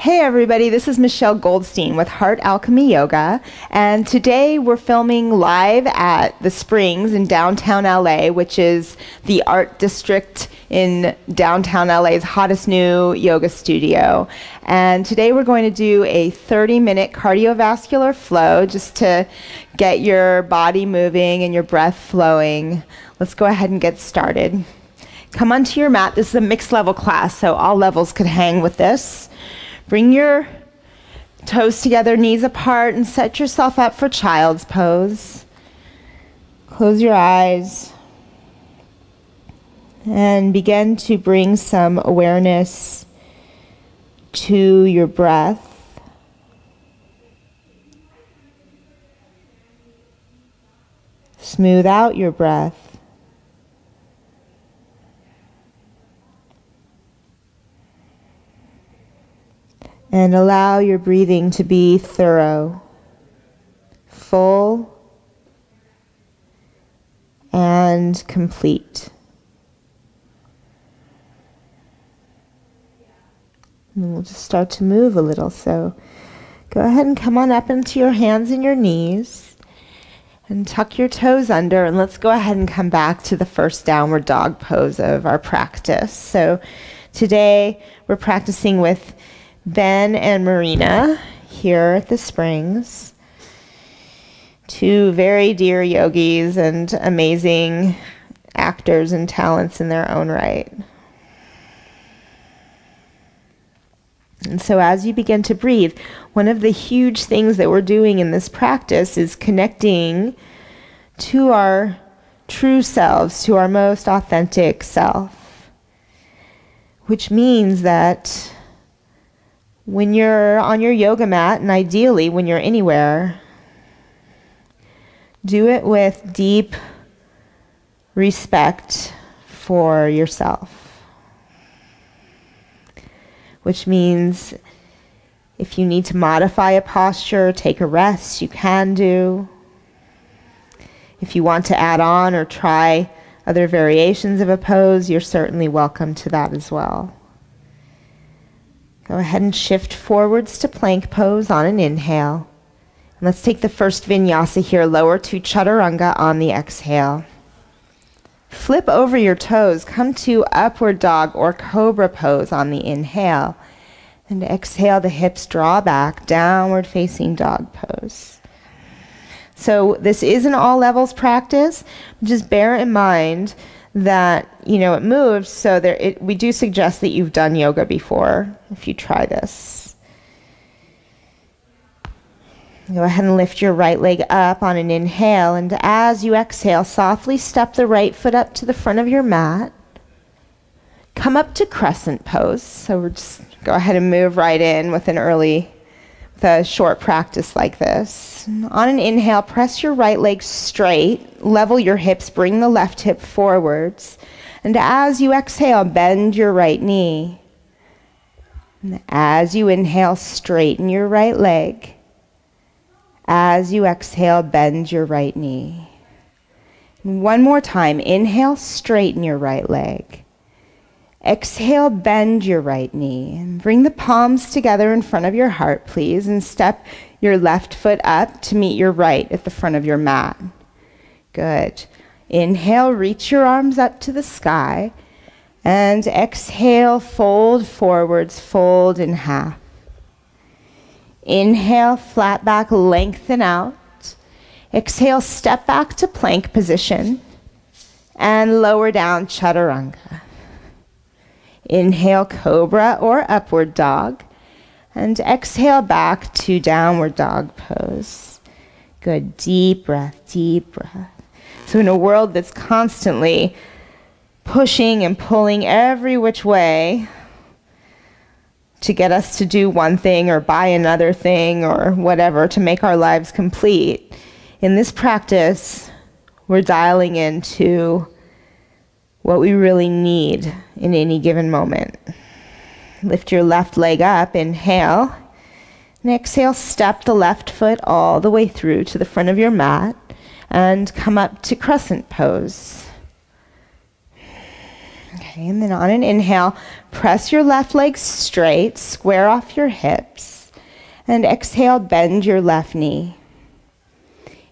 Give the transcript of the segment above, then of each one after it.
Hey everybody, this is Michelle Goldstein with Heart Alchemy Yoga, and today we're filming live at the Springs in downtown LA, which is the art district in downtown LA's hottest new yoga studio. And today we're going to do a 30 minute cardiovascular flow just to get your body moving and your breath flowing. Let's go ahead and get started. Come onto your mat. This is a mixed level class, so all levels could hang with this. Bring your toes together, knees apart, and set yourself up for child's pose. Close your eyes and begin to bring some awareness to your breath. Smooth out your breath. And allow your breathing to be thorough, full, and complete. And we'll just start to move a little. So go ahead and come on up into your hands and your knees and tuck your toes under. And let's go ahead and come back to the first downward dog pose of our practice. So today we're practicing with Ben and Marina here at the Springs. Two very dear yogis and amazing actors and talents in their own right. And so, as you begin to breathe, one of the huge things that we're doing in this practice is connecting to our true selves, to our most authentic self, which means that when you're on your yoga mat, and ideally when you're anywhere, do it with deep respect for yourself. Which means if you need to modify a posture, take a rest, you can do. If you want to add on or try other variations of a pose, you're certainly welcome to that as well. Go ahead and shift forwards to plank pose on an inhale. And let's take the first vinyasa here, lower to chaturanga on the exhale. Flip over your toes, come to upward dog or cobra pose on the inhale. And exhale, the hips draw back, downward facing dog pose. So this is an all levels practice. Just bear in mind that you know it moves. So there it, we do suggest that you've done yoga before if you try this. Go ahead and lift your right leg up on an inhale. And as you exhale softly step the right foot up to the front of your mat. Come up to crescent pose. So we're just go ahead and move right in with an early the short practice like this. On an inhale, press your right leg straight, level your hips, bring the left hip forwards. And as you exhale, bend your right knee. And as you inhale, straighten your right leg. As you exhale, bend your right knee. one more time, inhale, straighten your right leg. Exhale, bend your right knee and bring the palms together in front of your heart, please, and step your left foot up to meet your right at the front of your mat. Good. Inhale, reach your arms up to the sky. And exhale, fold forwards, fold in half. Inhale, flat back, lengthen out. Exhale, step back to plank position. And lower down, chaturanga. Inhale, cobra or upward dog. And exhale back to downward dog pose. Good. Deep breath, deep breath. So, in a world that's constantly pushing and pulling every which way to get us to do one thing or buy another thing or whatever to make our lives complete, in this practice, we're dialing into what we really need in any given moment. Lift your left leg up, inhale. And exhale, step the left foot all the way through to the front of your mat and come up to crescent pose. Okay, and then on an inhale, press your left leg straight, square off your hips, and exhale, bend your left knee.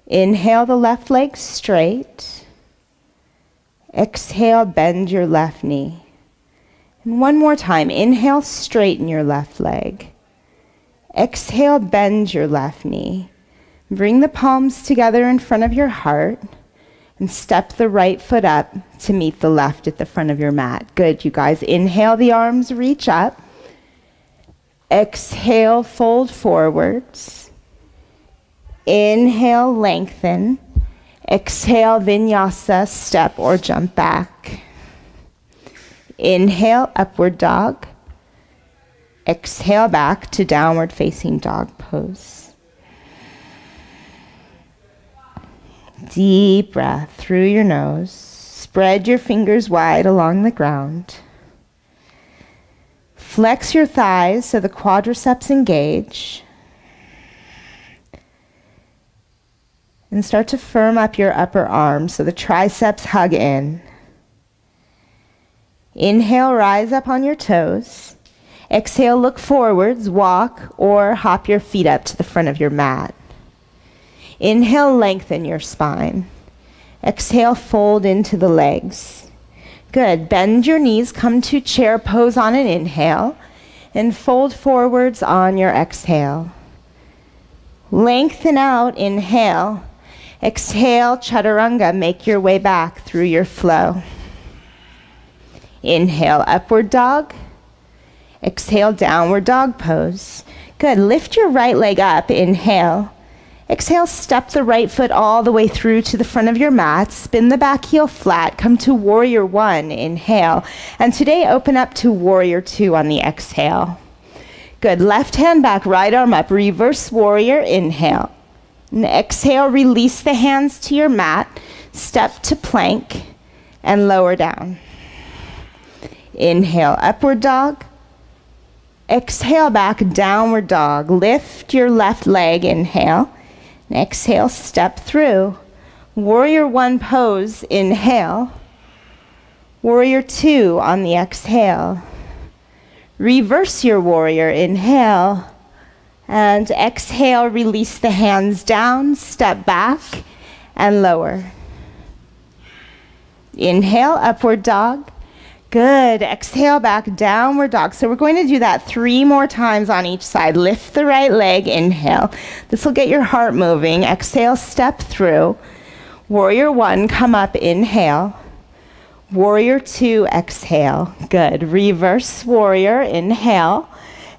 Inhale the left leg straight. Exhale, bend your left knee. And one more time, inhale, straighten your left leg. Exhale, bend your left knee. Bring the palms together in front of your heart and step the right foot up to meet the left at the front of your mat. Good, you guys. Inhale, the arms reach up. Exhale, fold forwards. Inhale, lengthen. Exhale, vinyasa, step or jump back. Inhale, upward dog. Exhale back to downward facing dog pose. Deep breath through your nose. Spread your fingers wide along the ground. Flex your thighs so the quadriceps engage. And start to firm up your upper arms so the triceps hug in. Inhale, rise up on your toes. Exhale, look forwards, walk, or hop your feet up to the front of your mat. Inhale, lengthen your spine. Exhale, fold into the legs. Good. Bend your knees, come to chair pose on an inhale, and fold forwards on your exhale. Lengthen out, inhale. Exhale, chaturanga, make your way back through your flow. Inhale, upward dog. Exhale, downward dog pose. Good. Lift your right leg up. Inhale. Exhale, step the right foot all the way through to the front of your mat. Spin the back heel flat. Come to warrior one. Inhale. And today, open up to warrior two on the exhale. Good. Left hand back, right arm up. Reverse warrior. Inhale. And exhale, release the hands to your mat. Step to plank and lower down. Inhale, upward dog. Exhale back, downward dog. Lift your left leg, inhale. And exhale, step through. Warrior one pose, inhale. Warrior two on the exhale. Reverse your warrior, inhale. And exhale, release the hands down, step back, and lower. Inhale, upward dog. Good. Exhale back, downward dog. So we're going to do that three more times on each side. Lift the right leg, inhale. This will get your heart moving. Exhale, step through. Warrior one, come up, inhale. Warrior two, exhale. Good. Reverse warrior, inhale.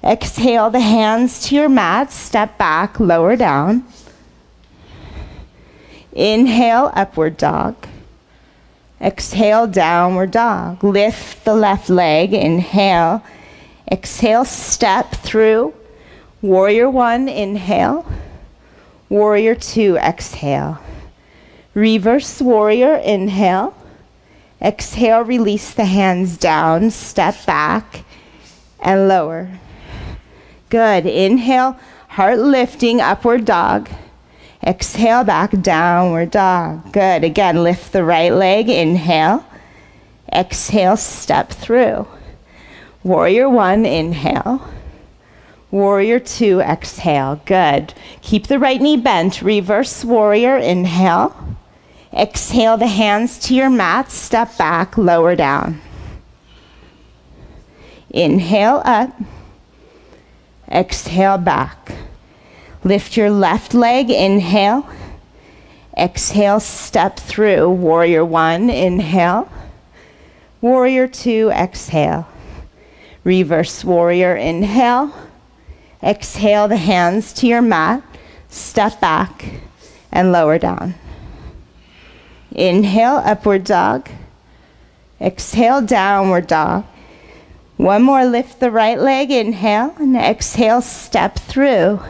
Exhale the hands to your mat, step back, lower down. Inhale, upward dog. Exhale, downward dog. Lift the left leg. Inhale. Exhale, step through. Warrior one, inhale. Warrior two, exhale. Reverse warrior, inhale. Exhale, release the hands down, step back, and lower. Good. Inhale, heart lifting, upward dog. Exhale back, downward dog. Good. Again, lift the right leg. Inhale. Exhale, step through. Warrior one, inhale. Warrior two, exhale. Good. Keep the right knee bent. Reverse warrior, inhale. Exhale the hands to your mat. Step back, lower down. Inhale up. Exhale back. Lift your left leg, inhale. Exhale, step through. Warrior one, inhale. Warrior two, exhale. Reverse warrior, inhale. Exhale the hands to your mat. Step back and lower down. Inhale, upward dog. Exhale, downward dog. One more, lift the right leg, inhale, and exhale, step through.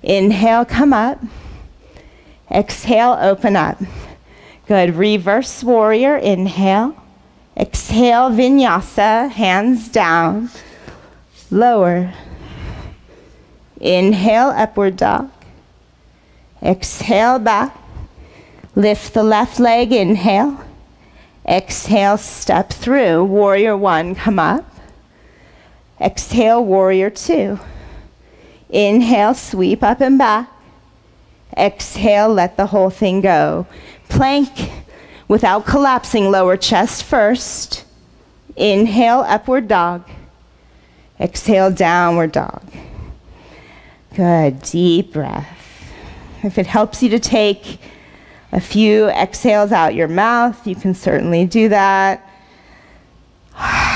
Inhale, come up. Exhale, open up. Good. Reverse warrior, inhale. Exhale, vinyasa, hands down. Lower. Inhale, upward dog. Exhale back. Lift the left leg, inhale. Exhale, step through. Warrior one, come up. Exhale, warrior two. Inhale, sweep up and back. Exhale, let the whole thing go. Plank without collapsing, lower chest first. Inhale, upward dog. Exhale, downward dog. Good, deep breath. If it helps you to take a few exhales out your mouth, you can certainly do that.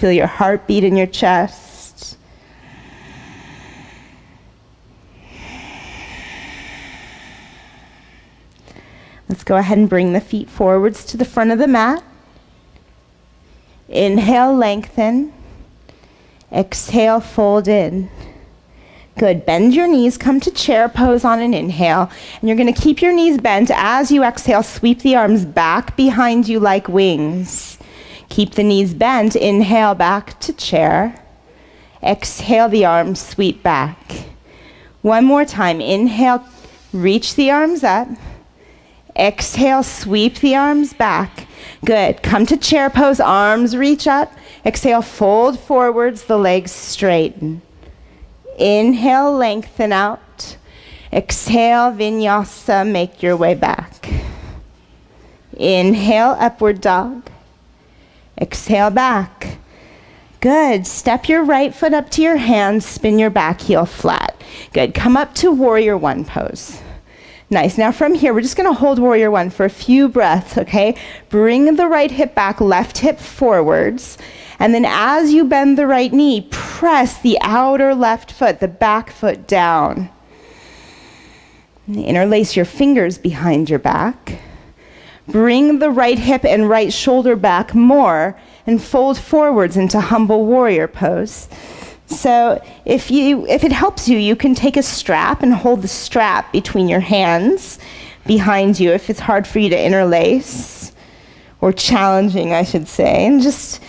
Feel your heartbeat in your chest. Let's go ahead and bring the feet forwards to the front of the mat. Inhale, lengthen. Exhale, fold in. Good. Bend your knees, come to chair pose on an inhale. And you're going to keep your knees bent as you exhale. Sweep the arms back behind you like wings. Keep the knees bent. Inhale back to chair. Exhale the arms, sweep back. One more time. Inhale, reach the arms up. Exhale, sweep the arms back. Good. Come to chair pose, arms reach up. Exhale, fold forwards, the legs straighten. Inhale, lengthen out. Exhale, vinyasa, make your way back. Inhale, upward dog. Exhale, back. Good. Step your right foot up to your hands, spin your back heel flat. Good. Come up to warrior one pose. Nice. Now from here, we're just going to hold warrior one for a few breaths, okay? Bring the right hip back, left hip forwards. And then as you bend the right knee, press the outer left foot, the back foot down. Interlace your fingers behind your back. Bring the right hip and right shoulder back more and fold forwards into humble warrior pose. So if you if it helps you, you can take a strap and hold the strap between your hands behind you if it's hard for you to interlace or challenging, I should say, and just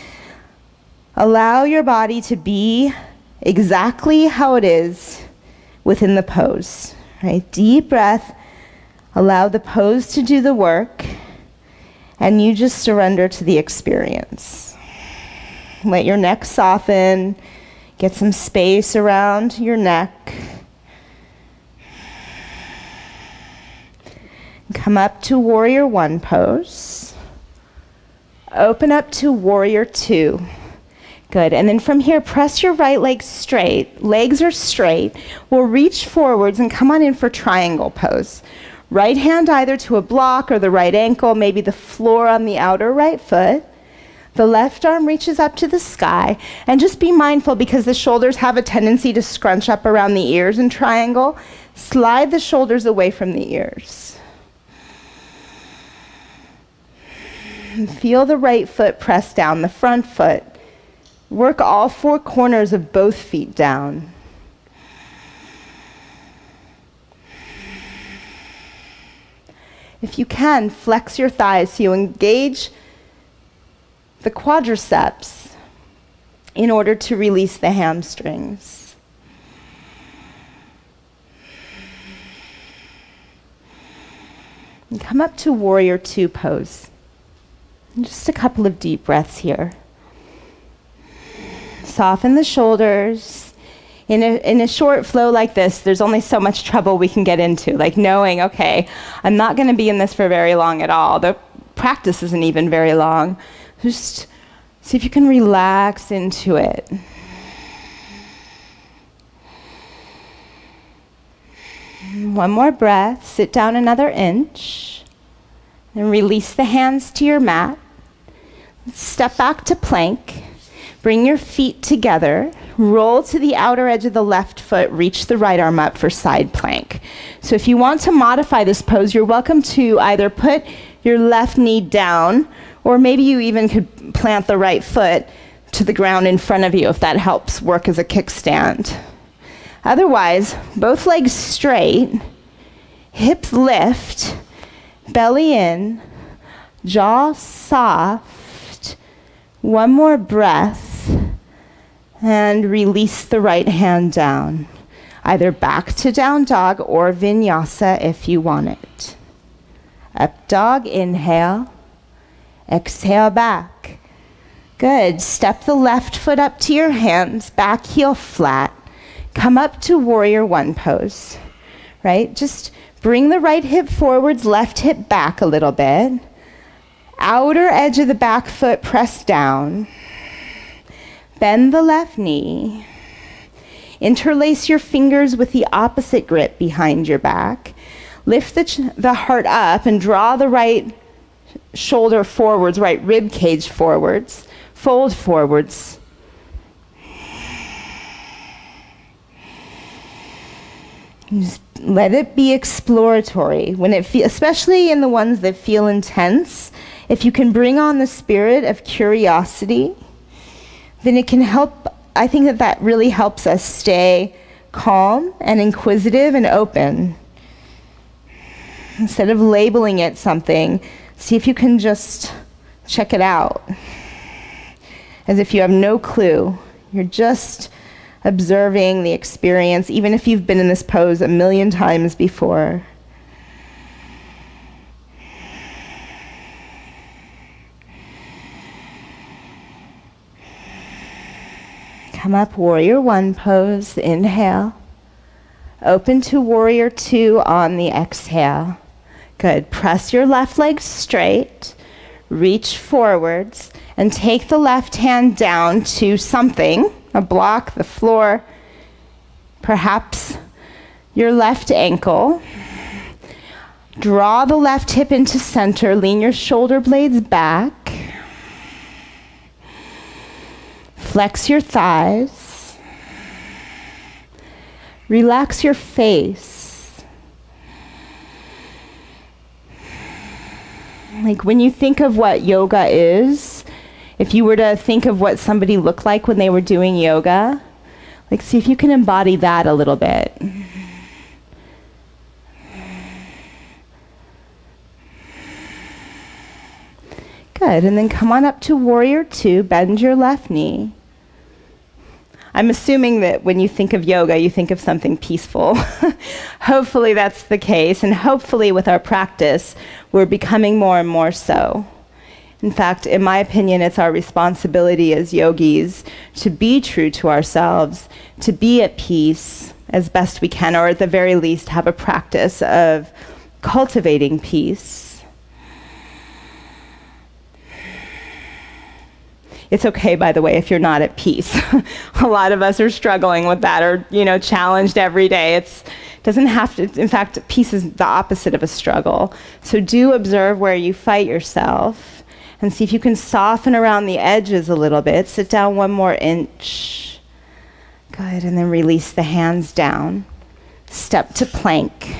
Allow your body to be exactly how it is within the pose. Right? Deep breath. Allow the pose to do the work, and you just surrender to the experience. Let your neck soften. Get some space around your neck. Come up to warrior one pose. Open up to warrior two. Good. And then from here, press your right leg straight. Legs are straight. We'll reach forwards and come on in for triangle pose. Right hand either to a block or the right ankle, maybe the floor on the outer right foot. The left arm reaches up to the sky. And just be mindful because the shoulders have a tendency to scrunch up around the ears in triangle. Slide the shoulders away from the ears. Feel the right foot press down the front foot. Work all four corners of both feet down. If you can, flex your thighs so you engage the quadriceps in order to release the hamstrings. And come up to warrior two pose. just a couple of deep breaths here. Soften the shoulders. In a, in a short flow like this, there's only so much trouble we can get into, like knowing, okay, I'm not going to be in this for very long at all. The practice isn't even very long. Just see if you can relax into it. One more breath. Sit down another inch. Then release the hands to your mat. Step back to plank. Bring your feet together, roll to the outer edge of the left foot, reach the right arm up for side plank. So if you want to modify this pose, you're welcome to either put your left knee down, or maybe you even could plant the right foot to the ground in front of you if that helps work as a kickstand. Otherwise, both legs straight, hips lift, belly in, jaw soft. One more breath and release the right hand down, either back to down dog or vinyasa if you want it. Up dog, inhale. Exhale back. Good. Step the left foot up to your hands, back heel flat. Come up to warrior one pose, right? Just bring the right hip forwards, left hip back a little bit. Outer edge of the back foot press down. Bend the left knee. Interlace your fingers with the opposite grip behind your back. Lift the, the heart up and draw the right shoulder forwards, right rib cage forwards. Fold forwards. Just let it be exploratory. When it especially in the ones that feel intense, if you can bring on the spirit of curiosity, then it can help. I think that that really helps us stay calm and inquisitive and open. Instead of labeling it something, see if you can just check it out. As if you have no clue. You're just observing the experience, even if you've been in this pose a million times before. Come up, warrior one pose, inhale. Open to warrior two on the exhale. Good. Press your left leg straight, reach forwards, and take the left hand down to something a block, the floor, perhaps your left ankle. Draw the left hip into center, lean your shoulder blades back. Flex your thighs. Relax your face. Like when you think of what yoga is, if you were to think of what somebody looked like when they were doing yoga, like see if you can embody that a little bit. Good, and then come on up to warrior two, bend your left knee. I'm assuming that when you think of yoga, you think of something peaceful. hopefully, that's the case, and hopefully, with our practice, we're becoming more and more so. In fact, in my opinion, it's our responsibility as yogis to be true to ourselves, to be at peace as best we can, or at the very least, have a practice of cultivating peace. It's okay, by the way, if you're not at peace. a lot of us are struggling with that or, you know, challenged every day. It's doesn't have to, in fact, peace is the opposite of a struggle. So do observe where you fight yourself and see if you can soften around the edges a little bit. Sit down one more inch. Good, and then release the hands down. Step to plank.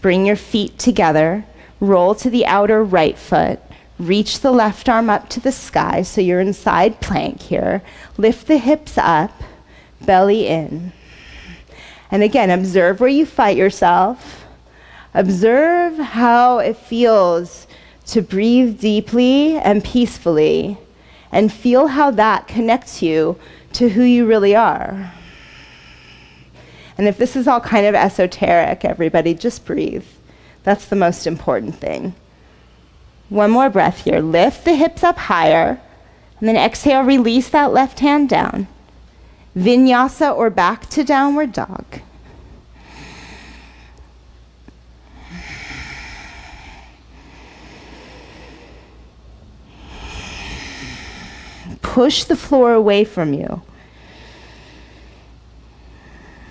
Bring your feet together. Roll to the outer right foot. Reach the left arm up to the sky so you're in side plank here. Lift the hips up, belly in. And again, observe where you fight yourself. Observe how it feels to breathe deeply and peacefully and feel how that connects you to who you really are. And if this is all kind of esoteric, everybody, just breathe. That's the most important thing. One more breath here. Lift the hips up higher. And then exhale, release that left hand down. Vinyasa or back to downward dog. Push the floor away from you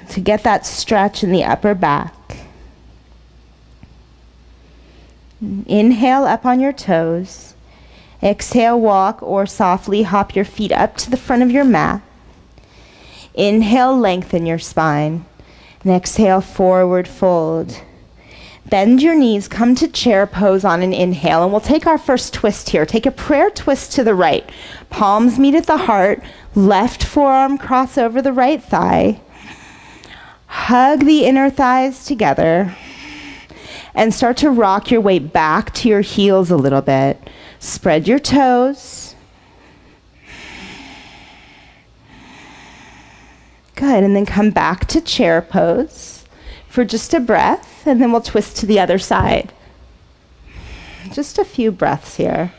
to get that stretch in the upper back. Inhale up on your toes. Exhale, walk or softly hop your feet up to the front of your mat. Inhale, lengthen your spine. And exhale, forward fold. Bend your knees, come to chair pose on an inhale, and we'll take our first twist here. Take a prayer twist to the right. Palms meet at the heart, left forearm cross over the right thigh. Hug the inner thighs together and start to rock your weight back to your heels a little bit. Spread your toes. Good, and then come back to chair pose for just a breath, and then we'll twist to the other side. Just a few breaths here.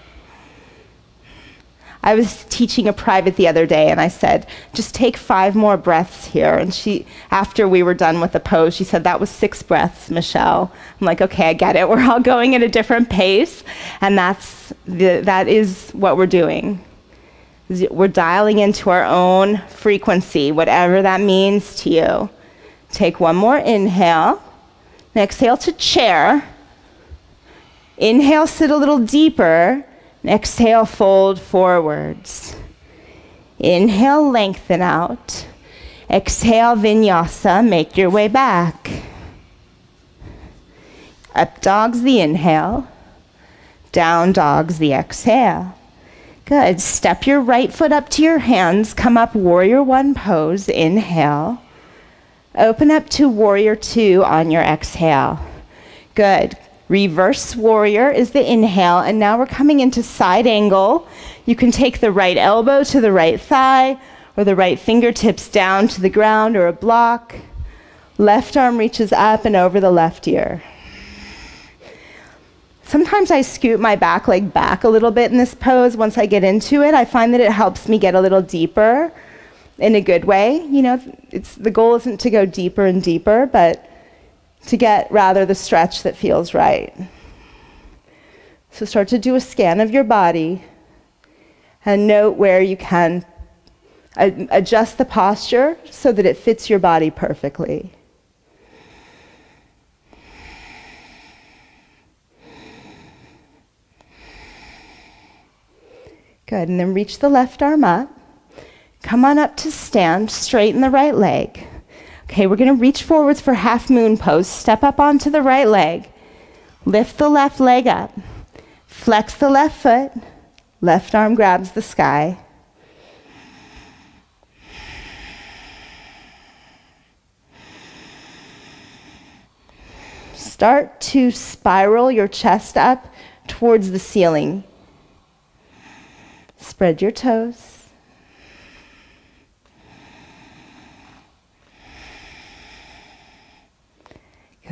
I was teaching a private the other day and I said, just take five more breaths here. And she, after we were done with the pose, she said, that was six breaths, Michelle. I'm like, okay, I get it. We're all going at a different pace. And that's the, that is what we're doing. We're dialing into our own frequency, whatever that means to you. Take one more inhale. exhale to chair. Inhale, sit a little deeper. Exhale, fold forwards. Inhale, lengthen out. Exhale, vinyasa, make your way back. Up dogs the inhale. Down dogs the exhale. Good. Step your right foot up to your hands. Come up warrior one pose. Inhale. Open up to warrior two on your exhale. Good. Reverse warrior is the inhale, and now we're coming into side angle. You can take the right elbow to the right thigh, or the right fingertips down to the ground or a block. Left arm reaches up and over the left ear. Sometimes I scoot my back leg back a little bit in this pose once I get into it. I find that it helps me get a little deeper in a good way. You know, it's, the goal isn't to go deeper and deeper, but to get rather the stretch that feels right. So start to do a scan of your body and note where you can adjust the posture so that it fits your body perfectly. Good, and then reach the left arm up. Come on up to stand, straighten the right leg. Okay, we're going to reach forwards for half moon pose. Step up onto the right leg. Lift the left leg up. Flex the left foot. Left arm grabs the sky. Start to spiral your chest up towards the ceiling. Spread your toes.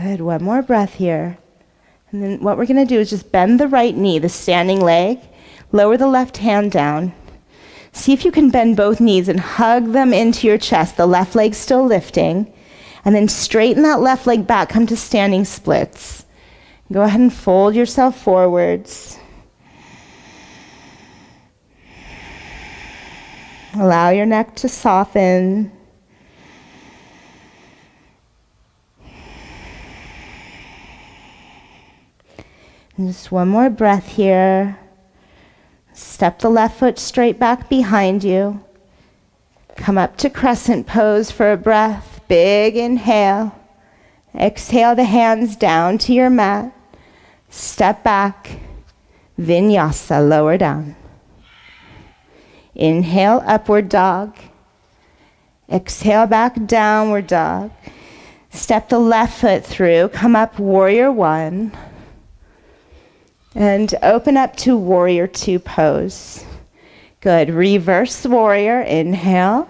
Good. One more breath here. And then what we're going to do is just bend the right knee, the standing leg, lower the left hand down. See if you can bend both knees and hug them into your chest, the left leg still lifting. And then straighten that left leg back, come to standing splits. Go ahead and fold yourself forwards. Allow your neck to soften. And just one more breath here. Step the left foot straight back behind you. Come up to crescent pose for a breath. Big inhale. Exhale the hands down to your mat. Step back. Vinyasa, lower down. Inhale, upward dog. Exhale back, downward dog. Step the left foot through. Come up, warrior one. And open up to warrior two pose. Good. Reverse warrior. Inhale.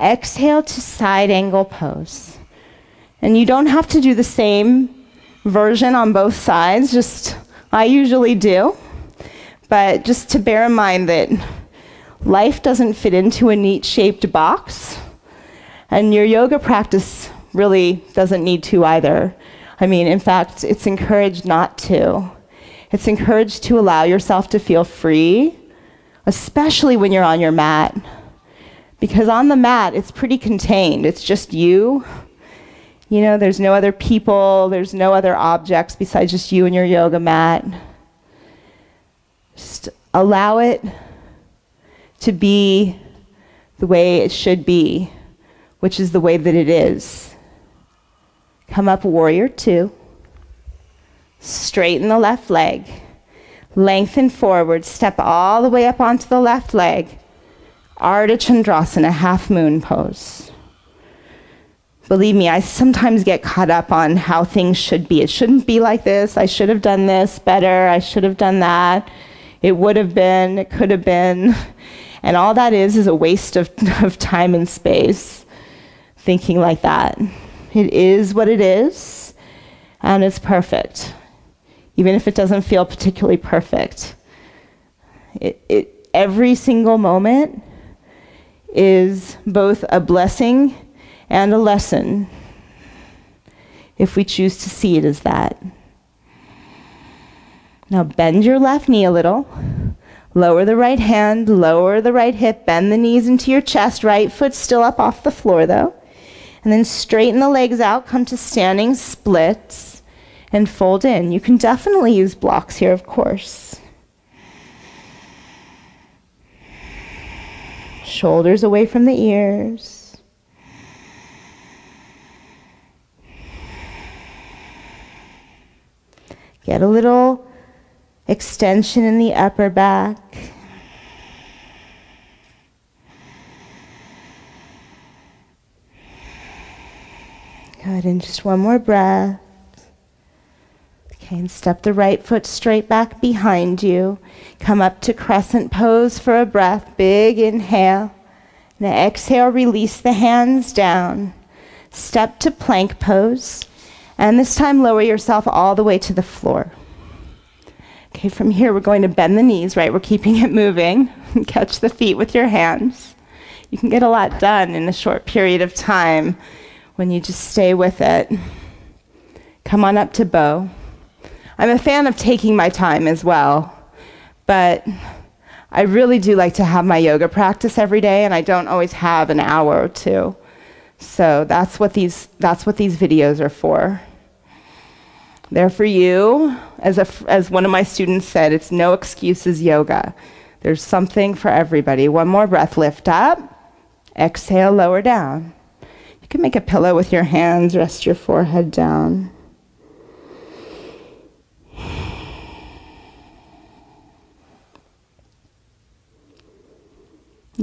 Exhale to side angle pose. And you don't have to do the same version on both sides, just I usually do. But just to bear in mind that life doesn't fit into a neat shaped box, and your yoga practice really doesn't need to either. I mean, in fact, it's encouraged not to. It's encouraged to allow yourself to feel free, especially when you're on your mat. Because on the mat, it's pretty contained. It's just you. You know, there's no other people, there's no other objects besides just you and your yoga mat. Just allow it to be the way it should be, which is the way that it is. Come up, warrior two. Straighten the left leg. Lengthen forward. Step all the way up onto the left leg. Ardha Chandrasana, half moon pose. Believe me, I sometimes get caught up on how things should be. It shouldn't be like this. I should have done this better. I should have done that. It would have been. It could have been. And all that is is a waste of, of time and space thinking like that. It is what it is, and it's perfect. Even if it doesn't feel particularly perfect. It, it, every single moment is both a blessing and a lesson if we choose to see it as that. Now bend your left knee a little. Lower the right hand, lower the right hip, bend the knees into your chest, right foot still up off the floor though. And then straighten the legs out, come to standing splits, and fold in. You can definitely use blocks here, of course. Shoulders away from the ears. Get a little extension in the upper back. Good, and just one more breath. Okay, and step the right foot straight back behind you. Come up to crescent pose for a breath. Big inhale. And exhale, release the hands down. Step to plank pose. And this time, lower yourself all the way to the floor. Okay, from here we're going to bend the knees, right? We're keeping it moving. Catch the feet with your hands. You can get a lot done in a short period of time when you just stay with it. Come on up to bow. I'm a fan of taking my time as well, but I really do like to have my yoga practice every day, and I don't always have an hour or two. So that's what these, that's what these videos are for. They're for you. As, a, as one of my students said, it's no excuses yoga. There's something for everybody. One more breath. Lift up. Exhale, lower down. You can make a pillow with your hands. Rest your forehead down.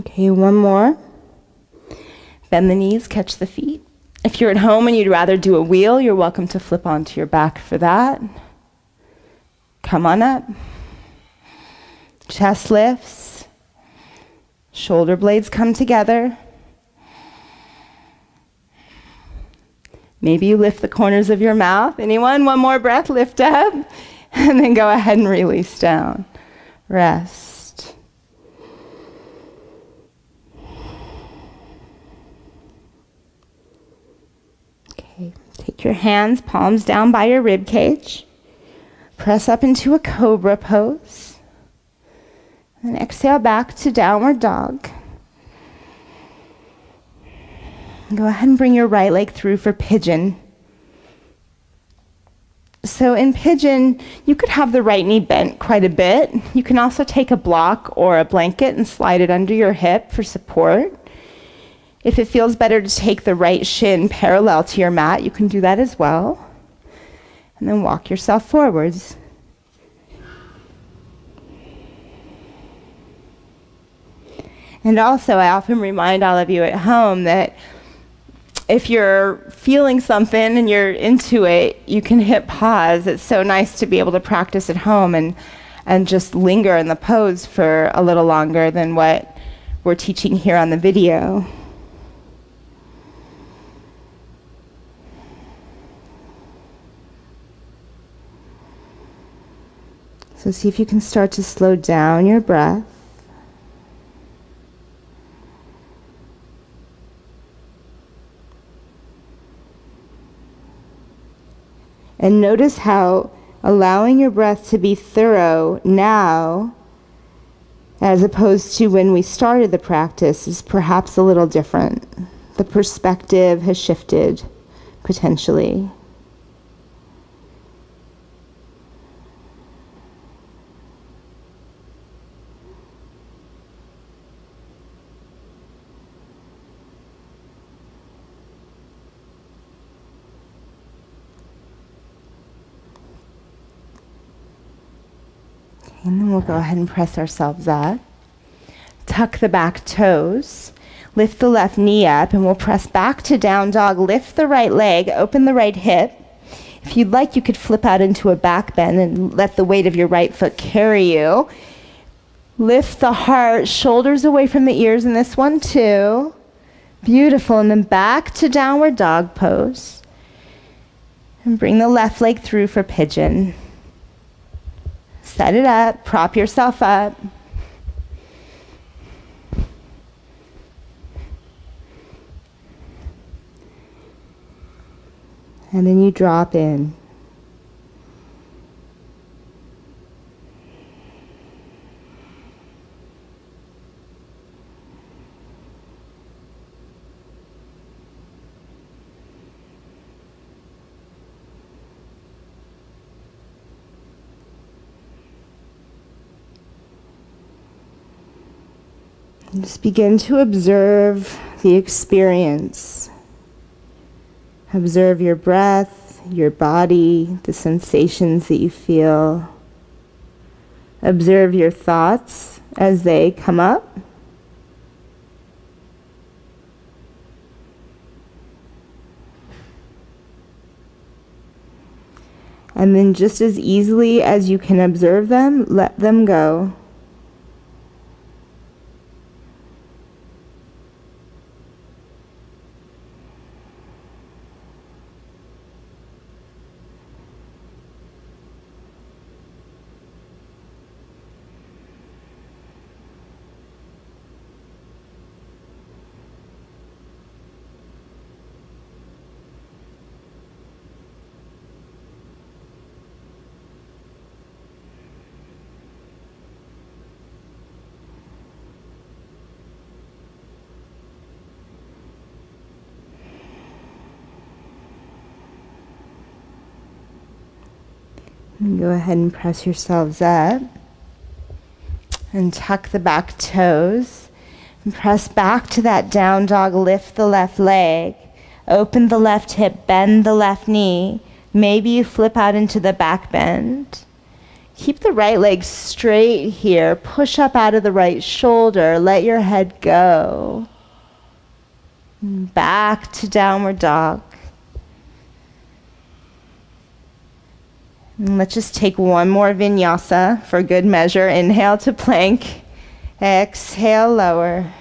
Okay, one more. Bend the knees, catch the feet. If you're at home and you'd rather do a wheel, you're welcome to flip onto your back for that. Come on up. Chest lifts. Shoulder blades come together. Maybe you lift the corners of your mouth. Anyone? One more breath, lift up, and then go ahead and release down. Rest. Take your hands, palms down by your rib cage. Press up into a cobra pose. And exhale back to downward dog. Go ahead and bring your right leg through for pigeon. So in pigeon, you could have the right knee bent quite a bit. You can also take a block or a blanket and slide it under your hip for support. If it feels better to take the right shin parallel to your mat, you can do that as well. And then walk yourself forwards. And also, I often remind all of you at home that if you're feeling something and you're into it, you can hit pause. It's so nice to be able to practice at home and, and just linger in the pose for a little longer than what we're teaching here on the video. So see if you can start to slow down your breath. And notice how allowing your breath to be thorough now, as opposed to when we started the practice, is perhaps a little different. The perspective has shifted potentially. We'll go ahead and press ourselves up. Tuck the back toes. Lift the left knee up and we'll press back to down dog. Lift the right leg, open the right hip. If you'd like, you could flip out into a back bend and let the weight of your right foot carry you. Lift the heart, shoulders away from the ears in this one too. Beautiful. And then back to downward dog pose. And bring the left leg through for pigeon. Set it up, prop yourself up. And then you drop in. Just begin to observe the experience. Observe your breath, your body, the sensations that you feel. Observe your thoughts as they come up. And then, just as easily as you can observe them, let them go. And go ahead and press yourselves up. And tuck the back toes. And press back to that down dog. Lift the left leg. Open the left hip. Bend the left knee. Maybe you flip out into the back bend. Keep the right leg straight here. Push up out of the right shoulder. Let your head go. Back to downward dog. And let's just take one more vinyasa for good measure. Inhale to plank. Exhale, lower.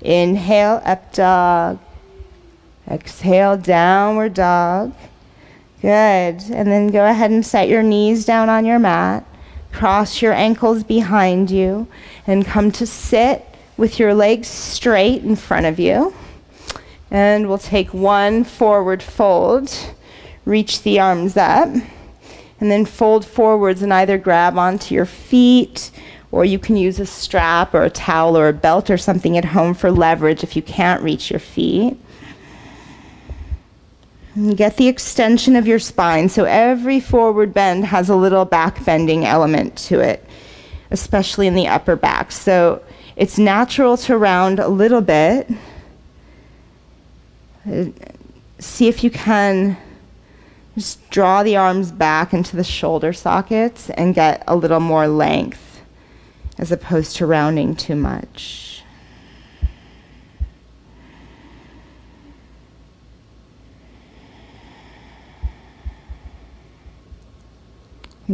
Inhale, up dog. Exhale, downward dog. Good. And then go ahead and set your knees down on your mat. Cross your ankles behind you and come to sit with your legs straight in front of you. And we'll take one forward fold. Reach the arms up and then fold forwards and either grab onto your feet or you can use a strap or a towel or a belt or something at home for leverage if you can't reach your feet. And get the extension of your spine. So every forward bend has a little back bending element to it, especially in the upper back. So it's natural to round a little bit. Uh, see if you can just draw the arms back into the shoulder sockets and get a little more length as opposed to rounding too much.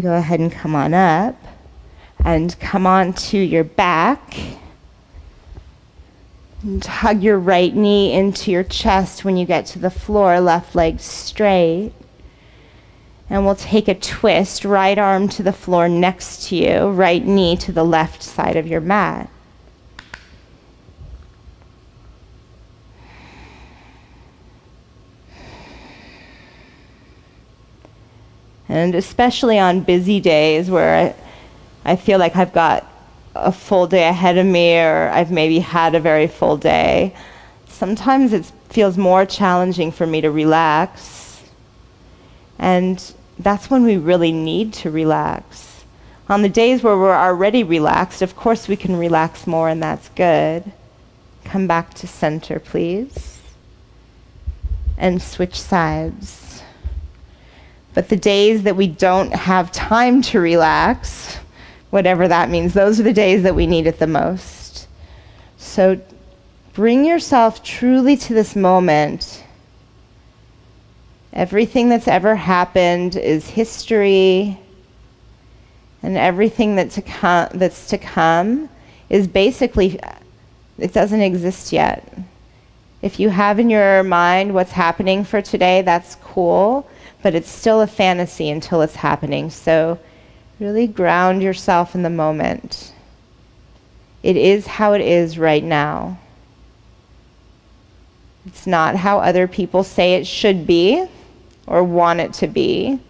Go ahead and come on up and come on to your back. And hug your right knee into your chest when you get to the floor, left leg straight. And we'll take a twist, right arm to the floor next to you, right knee to the left side of your mat. And especially on busy days where I, I feel like I've got a full day ahead of me or I've maybe had a very full day, sometimes it feels more challenging for me to relax and that's when we really need to relax. On the days where we're already relaxed, of course we can relax more, and that's good. Come back to center, please. And switch sides. But the days that we don't have time to relax, whatever that means, those are the days that we need it the most. So bring yourself truly to this moment Everything that's ever happened is history, and everything that's to come, that's to come is basically, it doesn't exist yet. If you have in your mind what's happening for today, that's cool, but it's still a fantasy until it's happening. So Really ground yourself in the moment. It is how it is right now. It's not how other people say it should be or want it to be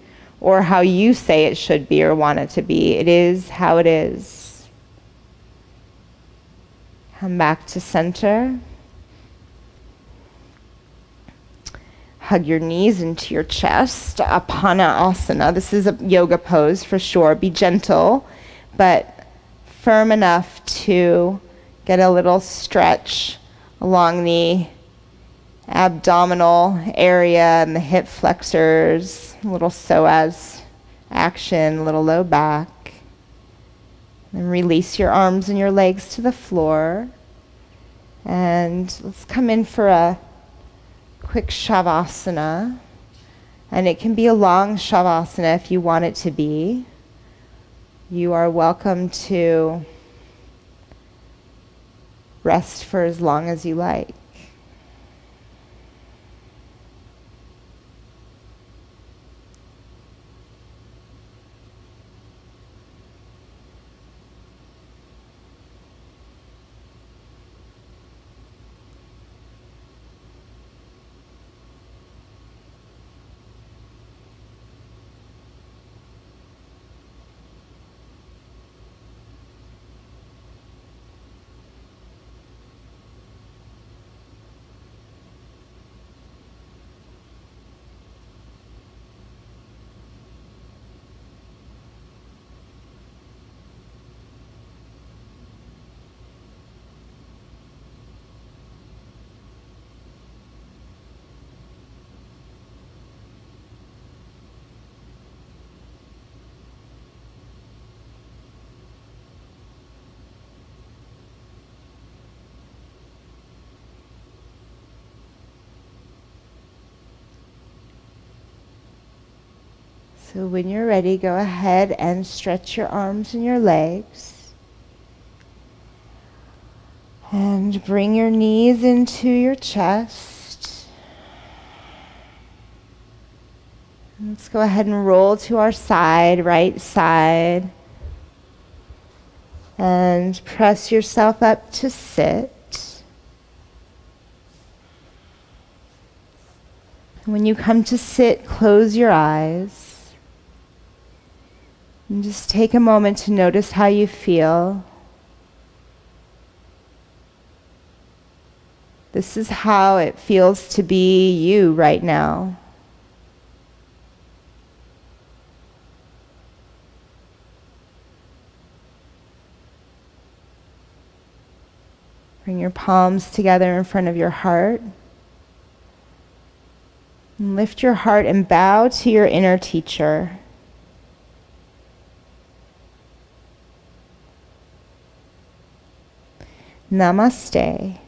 or how you say it should be or want it to be. It is how it is. Come back to center. Hug your knees into your chest. Apana asana. This is a yoga pose for sure. Be gentle, but firm enough to get a little stretch along the abdominal area and the hip flexors, a little psoas action, a little low back. And release your arms and your legs to the floor. And let's come in for a quick shavasana. And it can be a long shavasana if you want it to be. You are welcome to rest for as long as you like. So when you're ready, go ahead and stretch your arms and your legs. And bring your knees into your chest. Let's go ahead and roll to our side, right side. And press yourself up to sit. When you come to sit, close your eyes. And just take a moment to notice how you feel. This is how it feels to be you right now. Bring your palms together in front of your heart. And lift your heart and bow to your inner teacher. Namaste.